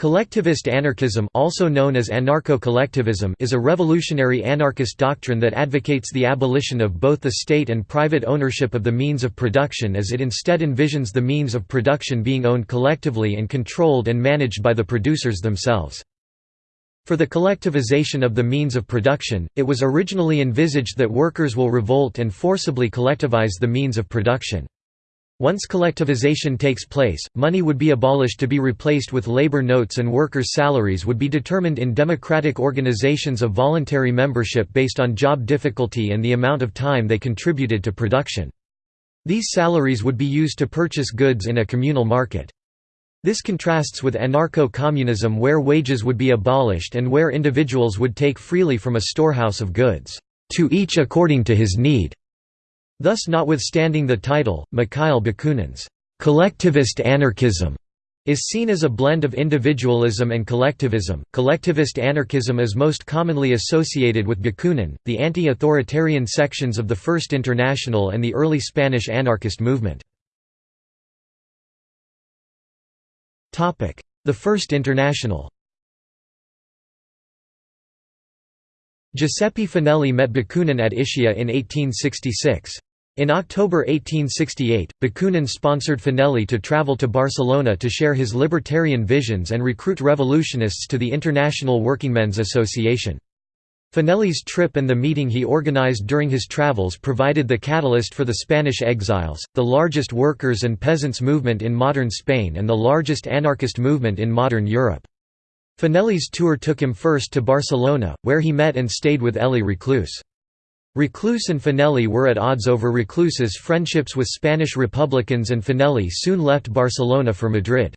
Collectivist anarchism also known as anarcho-collectivism is a revolutionary anarchist doctrine that advocates the abolition of both the state and private ownership of the means of production as it instead envisions the means of production being owned collectively and controlled and managed by the producers themselves. For the collectivization of the means of production, it was originally envisaged that workers will revolt and forcibly collectivize the means of production. Once collectivization takes place, money would be abolished to be replaced with labor notes and workers' salaries would be determined in democratic organizations of voluntary membership based on job difficulty and the amount of time they contributed to production. These salaries would be used to purchase goods in a communal market. This contrasts with anarcho-communism where wages would be abolished and where individuals would take freely from a storehouse of goods, to each according to his need. Thus notwithstanding the title, Mikhail Bakunin's collectivist anarchism is seen as a blend of individualism and collectivism. Collectivist anarchism is most commonly associated with Bakunin, the anti-authoritarian sections of the First International and the early Spanish anarchist movement. Topic: The First International. Giuseppe Fanelli met Bakunin at Ischia in 1866. In October 1868, Bakunin sponsored Fanelli to travel to Barcelona to share his libertarian visions and recruit revolutionists to the International Workingmen's Association. Fanelli's trip and the meeting he organized during his travels provided the catalyst for the Spanish exiles, the largest workers' and peasants' movement in modern Spain and the largest anarchist movement in modern Europe. Fanelli's tour took him first to Barcelona, where he met and stayed with Elie Reclus. Reclus and Fanelli were at odds over Reclus's friendships with Spanish Republicans and Fanelli soon left Barcelona for Madrid.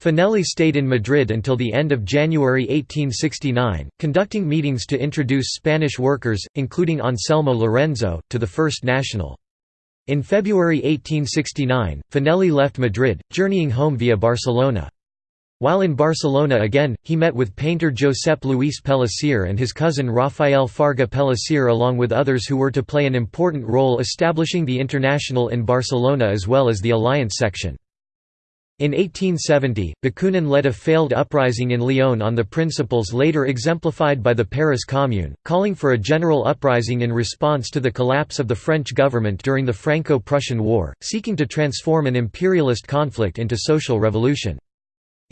Fanelli stayed in Madrid until the end of January 1869, conducting meetings to introduce Spanish workers, including Anselmo Lorenzo, to the First National. In February 1869, Fanelli left Madrid, journeying home via Barcelona. While in Barcelona again, he met with painter Josep Luis Pellicer and his cousin Rafael Farga Pellicer along with others who were to play an important role establishing the International in Barcelona as well as the Alliance section. In 1870, Bakunin led a failed uprising in Lyon on the principles later exemplified by the Paris Commune, calling for a general uprising in response to the collapse of the French government during the Franco-Prussian War, seeking to transform an imperialist conflict into social revolution.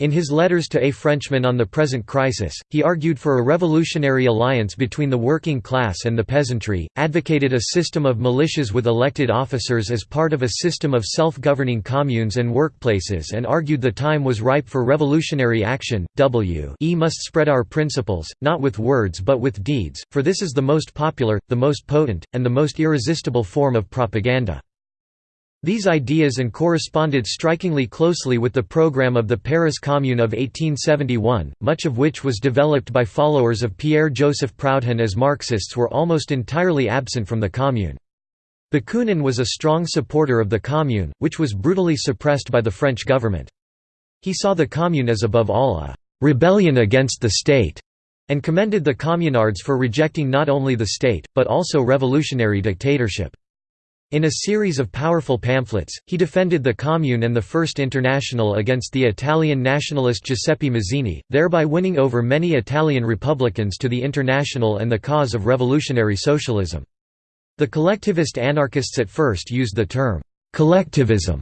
In his letters to A Frenchman on the Present Crisis, he argued for a revolutionary alliance between the working class and the peasantry, advocated a system of militias with elected officers as part of a system of self-governing communes and workplaces and argued the time was ripe for revolutionary action. W e must spread our principles, not with words but with deeds, for this is the most popular, the most potent, and the most irresistible form of propaganda. These ideas and corresponded strikingly closely with the program of the Paris Commune of 1871, much of which was developed by followers of Pierre-Joseph Proudhon as Marxists were almost entirely absent from the Commune. Bakunin was a strong supporter of the Commune, which was brutally suppressed by the French government. He saw the Commune as above all a «rebellion against the state» and commended the communards for rejecting not only the state, but also revolutionary dictatorship. In a series of powerful pamphlets, he defended the Commune and the First International against the Italian nationalist Giuseppe Mazzini, thereby winning over many Italian Republicans to the International and the cause of revolutionary socialism. The collectivist anarchists at first used the term, collectivism,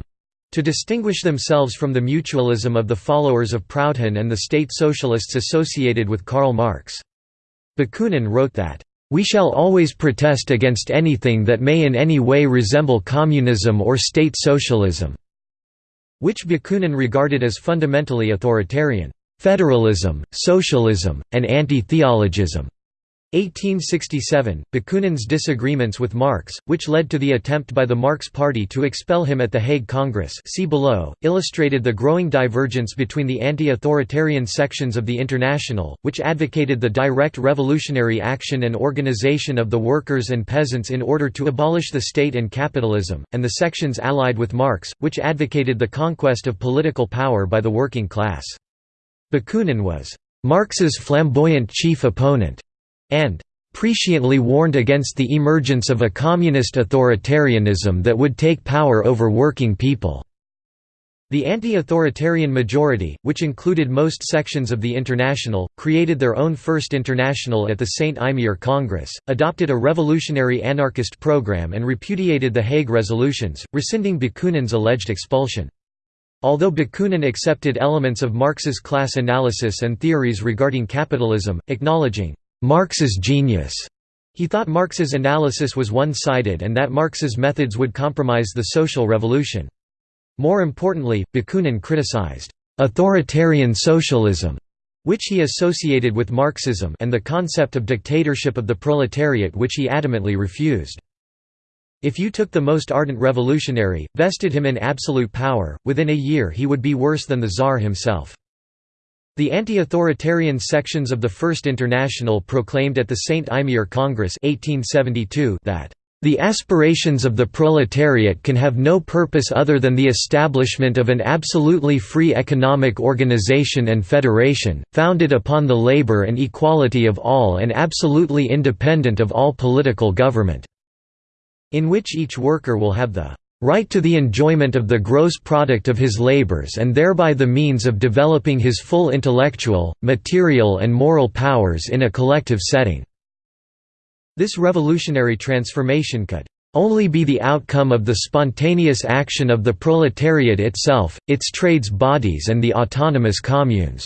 to distinguish themselves from the mutualism of the followers of Proudhon and the state socialists associated with Karl Marx. Bakunin wrote that, we shall always protest against anything that may in any way resemble communism or state socialism", which Bakunin regarded as fundamentally authoritarian, "...federalism, socialism, and anti-theologism." 1867, Bakunin's disagreements with Marx, which led to the attempt by the Marx Party to expel him at the Hague Congress see below, illustrated the growing divergence between the anti-authoritarian sections of the International, which advocated the direct revolutionary action and organization of the workers and peasants in order to abolish the state and capitalism, and the sections allied with Marx, which advocated the conquest of political power by the working class. Bakunin was Marx's flamboyant chief opponent and presciently warned against the emergence of a communist authoritarianism that would take power over working people. The anti-authoritarian majority, which included most sections of the International, created their own First International at the St. Imier Congress, adopted a revolutionary anarchist program and repudiated the Hague Resolutions, rescinding Bakunin's alleged expulsion. Although Bakunin accepted elements of Marx's class analysis and theories regarding capitalism, acknowledging Marx's genius, he thought Marx's analysis was one-sided and that Marx's methods would compromise the social revolution. More importantly, Bakunin criticized authoritarian socialism, which he associated with Marxism and the concept of dictatorship of the proletariat which he adamantly refused. If you took the most ardent revolutionary, vested him in absolute power, within a year he would be worse than the Tsar himself. The anti-authoritarian sections of the First International proclaimed at the St. Imier Congress 1872 that the aspirations of the proletariat can have no purpose other than the establishment of an absolutely free economic organization and federation, founded upon the labor and equality of all and absolutely independent of all political government, in which each worker will have the right to the enjoyment of the gross product of his labors and thereby the means of developing his full intellectual, material and moral powers in a collective setting." This revolutionary transformation could only be the outcome of the spontaneous action of the proletariat itself, its trades bodies and the autonomous communes."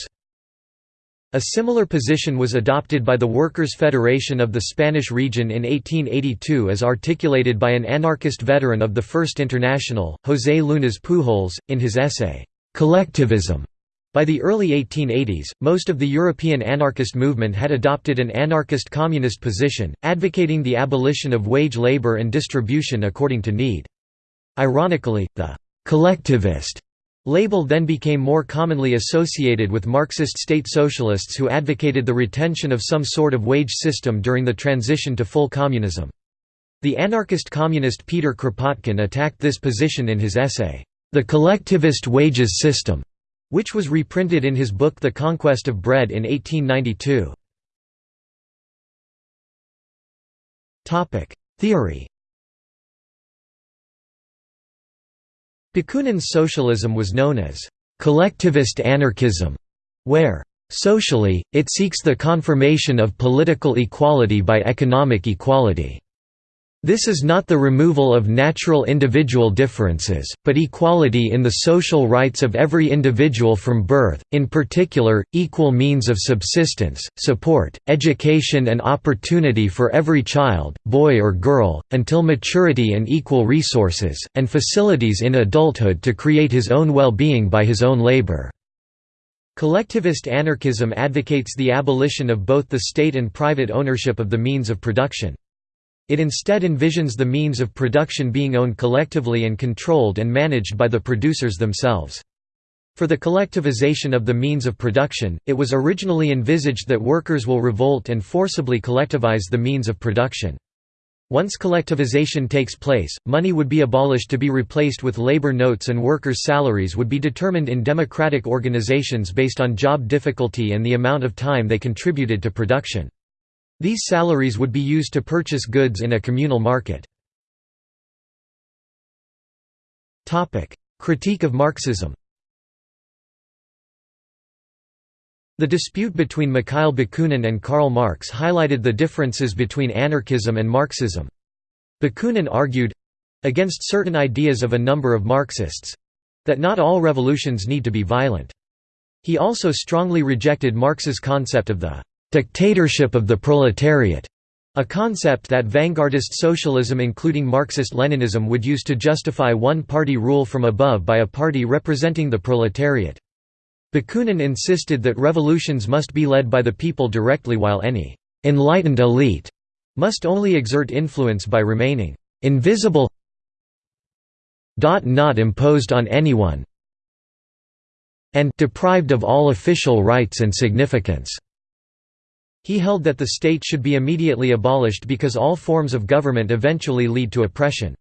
A similar position was adopted by the Workers' Federation of the Spanish region in 1882 as articulated by an anarchist veteran of the First International, José Llunas Pujols, in his essay, "'Collectivism' By the early 1880s, most of the European anarchist movement had adopted an anarchist-communist position, advocating the abolition of wage labor and distribution according to need. Ironically, the «collectivist» label then became more commonly associated with Marxist state socialists who advocated the retention of some sort of wage system during the transition to full communism. The anarchist communist Peter Kropotkin attacked this position in his essay, The Collectivist Wages System which was reprinted in his book The Conquest of Bread in 1892. Theory Bakunin's socialism was known as collectivist anarchism, where socially, it seeks the confirmation of political equality by economic equality. This is not the removal of natural individual differences, but equality in the social rights of every individual from birth, in particular, equal means of subsistence, support, education and opportunity for every child, boy or girl, until maturity and equal resources, and facilities in adulthood to create his own well-being by his own labor. Collectivist anarchism advocates the abolition of both the state and private ownership of the means of production. It instead envisions the means of production being owned collectively and controlled and managed by the producers themselves. For the collectivization of the means of production, it was originally envisaged that workers will revolt and forcibly collectivize the means of production. Once collectivization takes place, money would be abolished to be replaced with labor notes and workers' salaries would be determined in democratic organizations based on job difficulty and the amount of time they contributed to production. These salaries would be used to purchase goods in a communal market. Critique of Marxism The dispute between Mikhail Bakunin and Karl Marx highlighted the differences between anarchism and Marxism. Bakunin argued—against certain ideas of a number of Marxists—that not all revolutions need to be violent. He also strongly rejected Marx's concept of the dictatorship of the proletariat, a concept that vanguardist socialism including Marxist-Leninism would use to justify one-party rule from above by a party representing the proletariat. Bakunin insisted that revolutions must be led by the people directly while any «enlightened elite» must only exert influence by remaining «invisible not imposed on anyone» and «deprived of all official rights and significance». He held that the state should be immediately abolished because all forms of government eventually lead to oppression.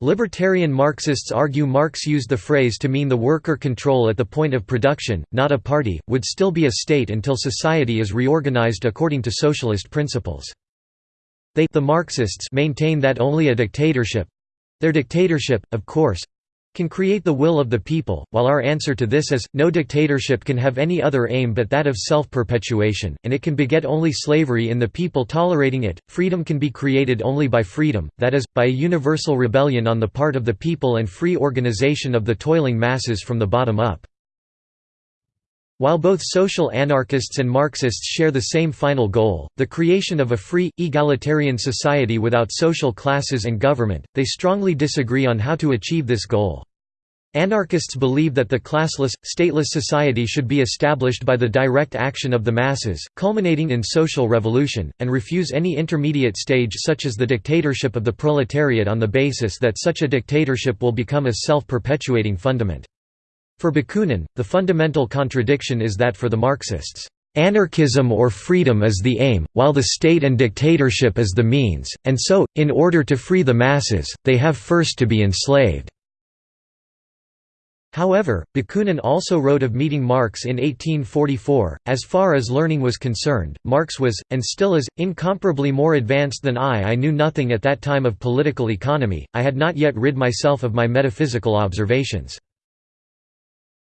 Libertarian Marxists argue Marx used the phrase to mean the worker control at the point of production, not a party, would still be a state until society is reorganized according to socialist principles. They the Marxists maintain that only a dictatorship—their dictatorship, of course, can create the will of the people, while our answer to this is, no dictatorship can have any other aim but that of self-perpetuation, and it can beget only slavery in the people tolerating it. Freedom can be created only by freedom, that is, by a universal rebellion on the part of the people and free organization of the toiling masses from the bottom up. While both social anarchists and Marxists share the same final goal, the creation of a free, egalitarian society without social classes and government, they strongly disagree on how to achieve this goal. Anarchists believe that the classless, stateless society should be established by the direct action of the masses, culminating in social revolution, and refuse any intermediate stage such as the dictatorship of the proletariat on the basis that such a dictatorship will become a self-perpetuating fundament. For Bakunin, the fundamental contradiction is that for the Marxists, Anarchism or freedom is the aim, while the state and dictatorship is the means, and so, in order to free the masses, they have first to be enslaved. However, Bakunin also wrote of meeting Marx in 1844. As far as learning was concerned, Marx was, and still is, incomparably more advanced than I. I knew nothing at that time of political economy, I had not yet rid myself of my metaphysical observations.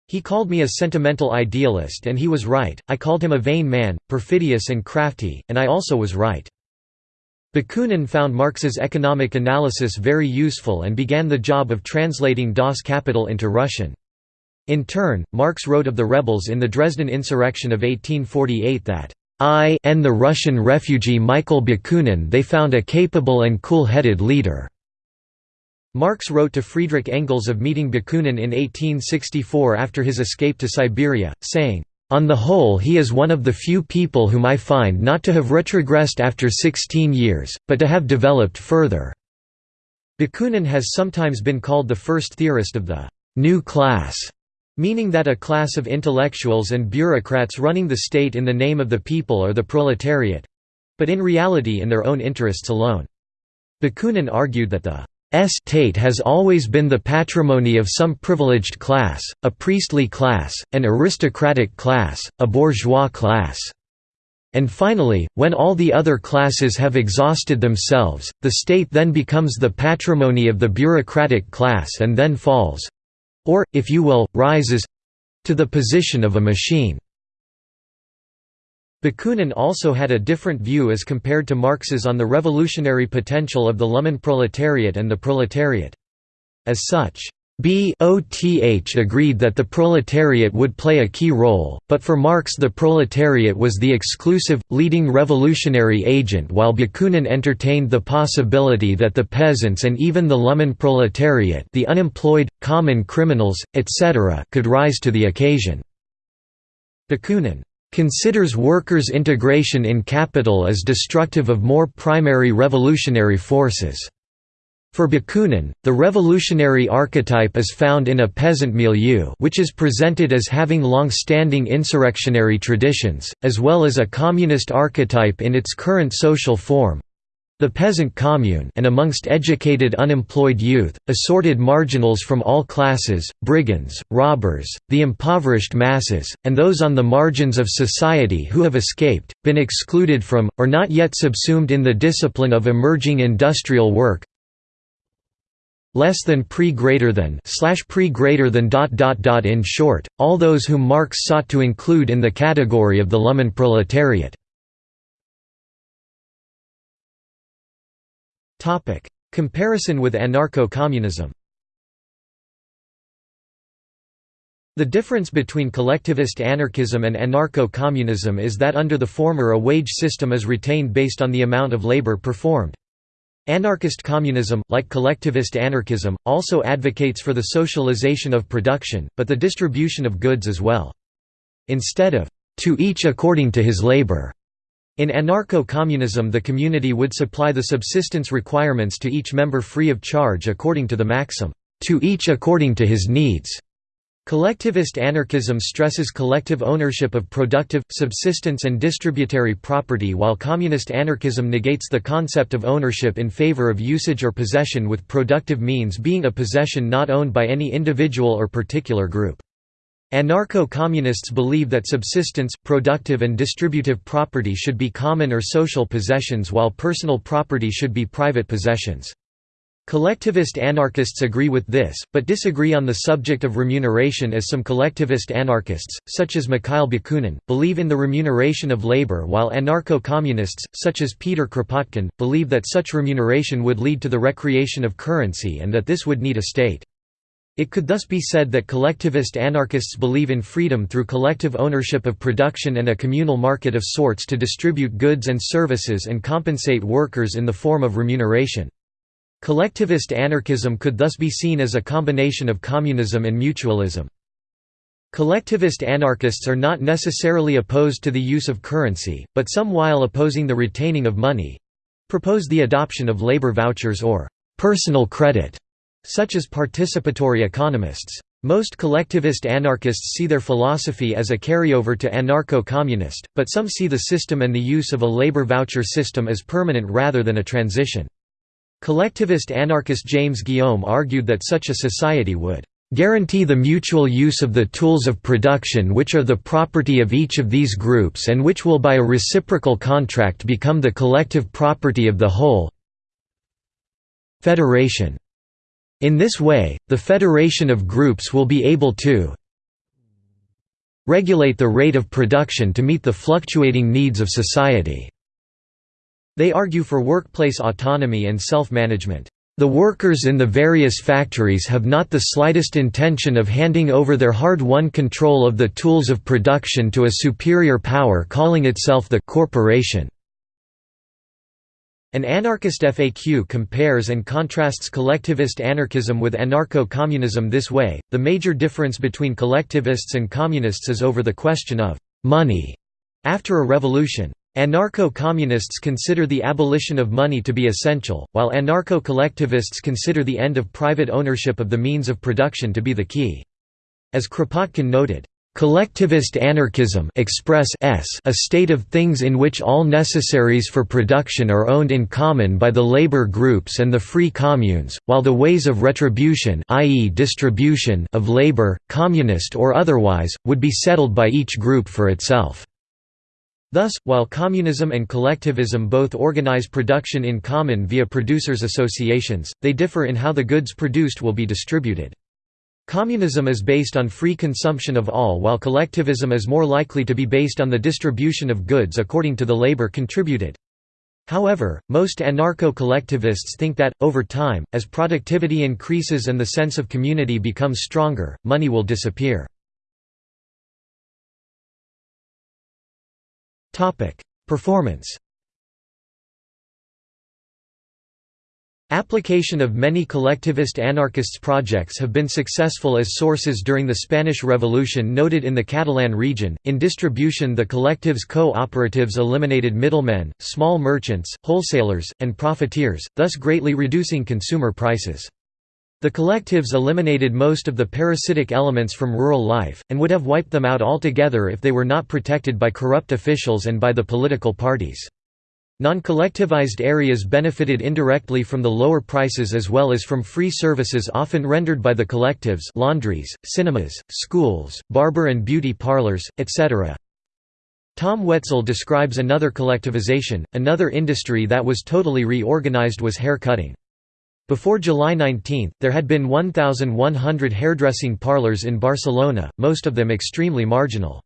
He called me a sentimental idealist and he was right, I called him a vain man, perfidious and crafty, and I also was right. Bakunin found Marx's economic analysis very useful and began the job of translating Das Kapital into Russian. In turn, Marx wrote of the rebels in the Dresden insurrection of 1848 that, "I and the Russian refugee Michael Bakunin they found a capable and cool-headed leader." Marx wrote to Friedrich Engels of meeting Bakunin in 1864 after his escape to Siberia, saying, on the whole he is one of the few people whom I find not to have retrogressed after 16 years, but to have developed further." Bakunin has sometimes been called the first theorist of the «new class», meaning that a class of intellectuals and bureaucrats running the state in the name of the people or the proletariat—but in reality in their own interests alone. Bakunin argued that the State has always been the patrimony of some privileged class, a priestly class, an aristocratic class, a bourgeois class. And finally, when all the other classes have exhausted themselves, the state then becomes the patrimony of the bureaucratic class and then falls—or, if you will, rises—to the position of a machine. Bakunin also had a different view as compared to Marx's on the revolutionary potential of the Lumpenproletariat and the proletariat. As such, BOTH agreed that the proletariat would play a key role, but for Marx the proletariat was the exclusive, leading revolutionary agent while Bakunin entertained the possibility that the peasants and even the Lumpenproletariat the unemployed, common criminals, etc. could rise to the occasion. Bakunin considers workers' integration in capital as destructive of more primary revolutionary forces. For Bakunin, the revolutionary archetype is found in a peasant milieu which is presented as having long-standing insurrectionary traditions, as well as a communist archetype in its current social form, the peasant commune and amongst educated unemployed youth, assorted marginals from all classes, brigands, robbers, the impoverished masses, and those on the margins of society who have escaped, been excluded from, or not yet subsumed in the discipline of emerging industrial work less than pre greater than slash pre greater than dot dot dot in short, all those whom Marx sought to include in the category of the Lumpenproletariat. Topic: Comparison with anarcho-communism. The difference between collectivist anarchism and anarcho-communism is that under the former a wage system is retained based on the amount of labor performed. Anarchist communism, like collectivist anarchism, also advocates for the socialization of production, but the distribution of goods as well. Instead of, "...to each according to his labor", in anarcho-communism the community would supply the subsistence requirements to each member free of charge according to the maxim, "...to each according to his needs." Collectivist anarchism stresses collective ownership of productive, subsistence and distributary property while communist anarchism negates the concept of ownership in favor of usage or possession with productive means being a possession not owned by any individual or particular group. Anarcho-communists believe that subsistence, productive and distributive property should be common or social possessions while personal property should be private possessions. Collectivist anarchists agree with this, but disagree on the subject of remuneration as some collectivist anarchists, such as Mikhail Bakunin, believe in the remuneration of labor while anarcho-communists, such as Peter Kropotkin, believe that such remuneration would lead to the recreation of currency and that this would need a state. It could thus be said that collectivist anarchists believe in freedom through collective ownership of production and a communal market of sorts to distribute goods and services and compensate workers in the form of remuneration. Collectivist anarchism could thus be seen as a combination of communism and mutualism. Collectivist anarchists are not necessarily opposed to the use of currency, but some while opposing the retaining of money—propose the adoption of labor vouchers or «personal credit», such as participatory economists. Most collectivist anarchists see their philosophy as a carryover to anarcho-communist, but some see the system and the use of a labor voucher system as permanent rather than a transition. Collectivist anarchist James Guillaume argued that such a society would guarantee the mutual use of the tools of production which are the property of each of these groups and which will by a reciprocal contract become the collective property of the whole federation. In this way, the federation of groups will be able to regulate the rate of production to meet the fluctuating needs of society. They argue for workplace autonomy and self-management. The workers in the various factories have not the slightest intention of handing over their hard-won control of the tools of production to a superior power calling itself the corporation. An anarchist FAQ compares and contrasts collectivist anarchism with anarcho-communism this way, the major difference between collectivists and communists is over the question of «money» after a revolution. Anarcho-communists consider the abolition of money to be essential, while anarcho-collectivists consider the end of private ownership of the means of production to be the key. As Kropotkin noted, Collectivist anarchism express s a state of things in which all necessaries for production are owned in common by the labor groups and the free communes, while the ways of retribution i.e. distribution of labor, communist or otherwise, would be settled by each group for itself. Thus, while communism and collectivism both organize production in common via producers' associations, they differ in how the goods produced will be distributed. Communism is based on free consumption of all while collectivism is more likely to be based on the distribution of goods according to the labor contributed. However, most anarcho-collectivists think that, over time, as productivity increases and the sense of community becomes stronger, money will disappear. Performance Application of many collectivist anarchists projects have been successful as sources during the Spanish Revolution noted in the Catalan region. In distribution, the collectives co-operatives eliminated middlemen, small merchants, wholesalers, and profiteers, thus greatly reducing consumer prices. The collectives eliminated most of the parasitic elements from rural life, and would have wiped them out altogether if they were not protected by corrupt officials and by the political parties. Non-collectivized areas benefited indirectly from the lower prices as well as from free services often rendered by the collectives laundries, cinemas, schools, barber and beauty parlors, etc. Tom Wetzel describes another collectivization, another industry that was totally reorganized was hair cutting. Before July 19, there had been 1,100 hairdressing parlors in Barcelona, most of them extremely marginal.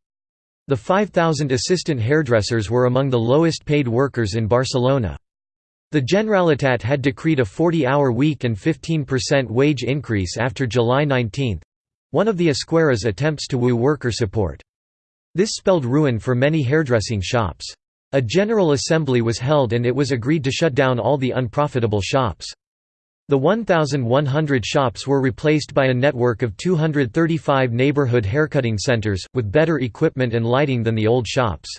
The 5,000 assistant hairdressers were among the lowest paid workers in Barcelona. The Generalitat had decreed a 40-hour week and 15% wage increase after July 19—one of the Esquerra's attempts to woo worker support. This spelled ruin for many hairdressing shops. A General Assembly was held and it was agreed to shut down all the unprofitable shops. The 1,100 shops were replaced by a network of 235 neighborhood haircutting centers, with better equipment and lighting than the old shops.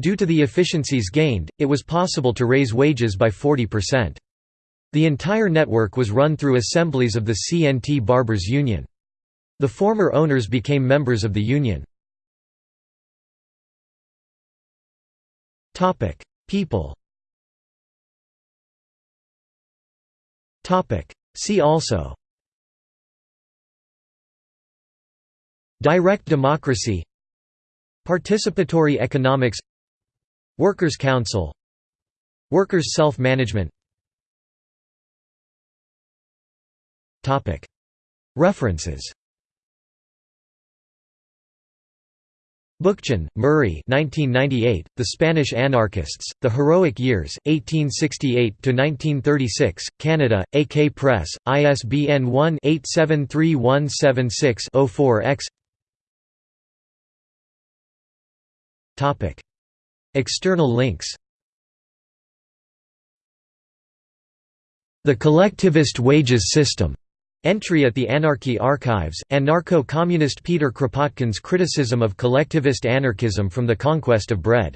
Due to the efficiencies gained, it was possible to raise wages by 40%. The entire network was run through assemblies of the CNT Barbers Union. The former owners became members of the union. People See also. Direct democracy. Participatory economics. Workers' council. Workers' self-management. References Bookchin, Murray 1998, The Spanish Anarchists, The Heroic Years, 1868–1936, Canada, AK Press, ISBN 1-873176-04-X External links. The Collectivist Wages System Entry at the Anarchy Archives, anarcho-communist Peter Kropotkin's criticism of collectivist anarchism from the conquest of bread